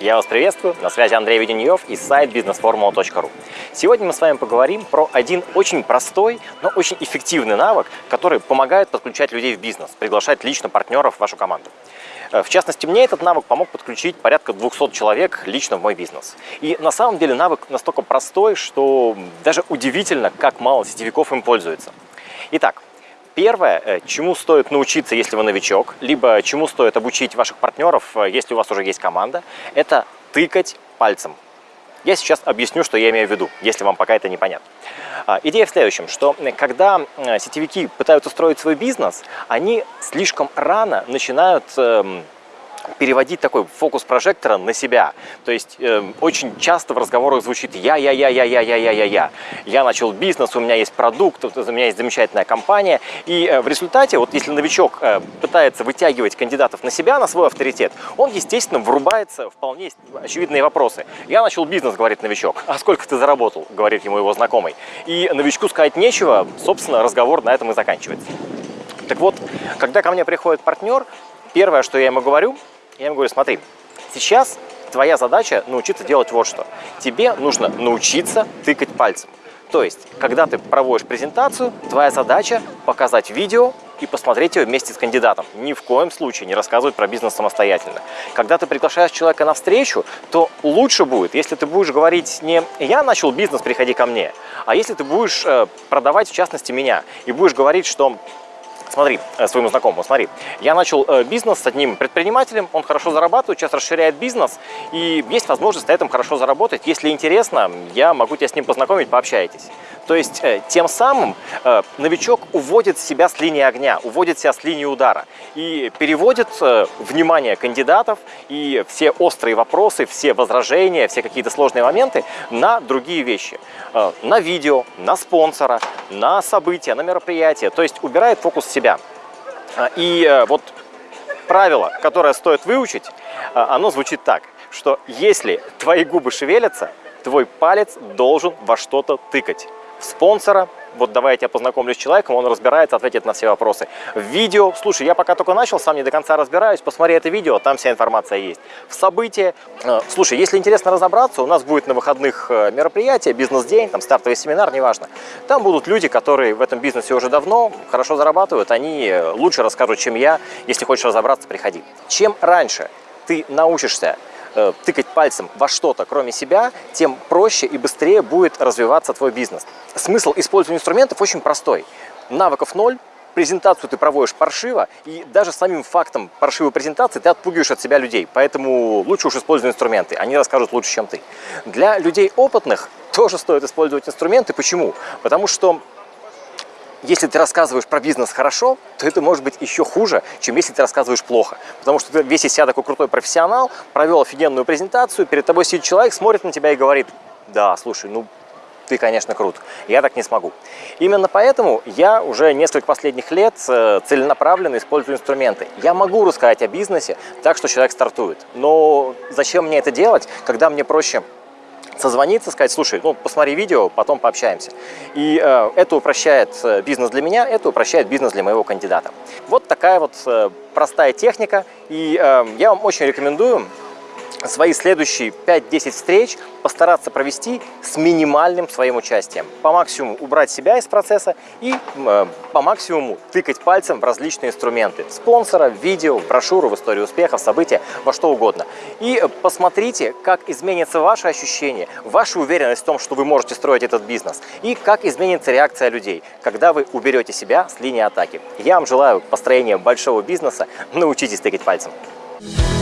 Я вас приветствую, на связи Андрей Веденьев и сайт businessformula.ru. Сегодня мы с вами поговорим про один очень простой, но очень эффективный навык, который помогает подключать людей в бизнес, приглашать лично партнеров в вашу команду. Э, в частности, мне этот навык помог подключить порядка 200 человек лично в мой бизнес. И на самом деле навык настолько простой, что даже удивительно, как мало сетевиков им пользуются. Итак, Первое, э, чему стоит научиться, если вы новичок, либо чему стоит обучить ваших партнеров, э, если у вас уже есть команда, это тыкать пальцем. Я сейчас объясню, что я имею в виду, если вам пока это непонятно. А, идея в следующем, что когда э, сетевики пытаются строить свой бизнес, они слишком рано начинают эм, переводить такой фокус прожектора на себя. То есть э, очень часто в разговорах звучит я, я, я, я, я, я, я, я, я. Я начал бизнес, у меня есть продукт, у меня есть замечательная компания. И э, в результате, вот если новичок э, пытается вытягивать кандидатов на себя, на свой авторитет, он, естественно, врубается в вполне очевидные вопросы. Я начал бизнес, говорит новичок. А сколько ты заработал, говорит ему его знакомый. И новичку сказать нечего, собственно, разговор на этом и заканчивается. Так вот, когда ко мне приходит партнер, первое, что я ему говорю, я ему говорю, смотри, сейчас твоя задача научиться делать вот что. Тебе нужно научиться тыкать пальцем. То есть, когда ты проводишь презентацию, твоя задача показать видео и посмотреть ее вместе с кандидатом. Ни в коем случае не рассказывать про бизнес самостоятельно. Когда ты приглашаешь человека на встречу, то лучше будет, если ты будешь говорить не «я начал бизнес, приходи ко мне», а если ты будешь э, продавать, в частности, меня, и будешь говорить, что Смотри, э, своему знакомому, смотри, я начал э, бизнес с одним предпринимателем, он хорошо зарабатывает, сейчас расширяет бизнес, и есть возможность на этом хорошо заработать. Если интересно, я могу тебя с ним познакомить, пообщайтесь. То есть э, тем самым новичок уводит себя с линии огня, уводит себя с линии удара и переводит внимание кандидатов и все острые вопросы, все возражения, все какие-то сложные моменты на другие вещи. На видео, на спонсора, на события, на мероприятия. То есть убирает фокус себя и э, вот правило, которое стоит выучить, оно звучит так, что если твои губы шевелятся, твой палец должен во что-то тыкать. Спонсора, вот давай я тебя познакомлю с человеком, он разбирается, ответит на все вопросы. В видео, слушай, я пока только начал, сам не до конца разбираюсь, посмотри это видео, там вся информация есть. В событии, э, слушай, если интересно разобраться, у нас будет на выходных э, мероприятие, бизнес-день, там стартовый семинар, неважно. Там будут люди, которые в этом бизнесе уже давно, хорошо зарабатывают, они э, лучше расскажут, чем я. Если хочешь разобраться, приходи. Чем раньше ты научишься Э, тыкать пальцем во что-то, кроме себя, тем проще и быстрее будет развиваться твой бизнес. Смысл использования инструментов очень простой. Навыков ноль, презентацию ты проводишь паршиво, и даже самим фактом паршивой презентации ты отпугиваешь от себя людей. Поэтому лучше уж используй инструменты, они расскажут лучше, чем ты. Для людей опытных тоже стоит использовать инструменты. Почему? Потому что если ты рассказываешь про бизнес хорошо, то это может быть еще хуже, чем если ты рассказываешь плохо. Потому что ты весь из себя такой крутой профессионал, провел офигенную презентацию, перед тобой сидит человек, смотрит на тебя и говорит, да, слушай, ну ты, конечно, крут. Я так не смогу. Именно поэтому я уже несколько последних лет э, целенаправленно использую инструменты. Я могу рассказать о бизнесе так, что человек стартует. Но зачем мне это делать, когда мне проще созвониться, сказать, слушай, ну посмотри видео, потом пообщаемся. И э, это упрощает э, бизнес для меня, это упрощает бизнес для моего кандидата. Вот такая вот э, простая техника, и э, я вам очень рекомендую свои следующие 5-10 встреч постараться провести с минимальным своим участием. По максимуму убрать себя из процесса и э, по максимуму тыкать пальцем в различные инструменты. Спонсора, видео, брошюру, в историю успехов, события, во что угодно. И посмотрите, как изменится ваше ощущение, ваша уверенность в том, что вы можете строить этот бизнес. И как изменится реакция людей, когда вы уберете себя с линии атаки. Я вам желаю построения большого бизнеса. Научитесь тыкать пальцем. You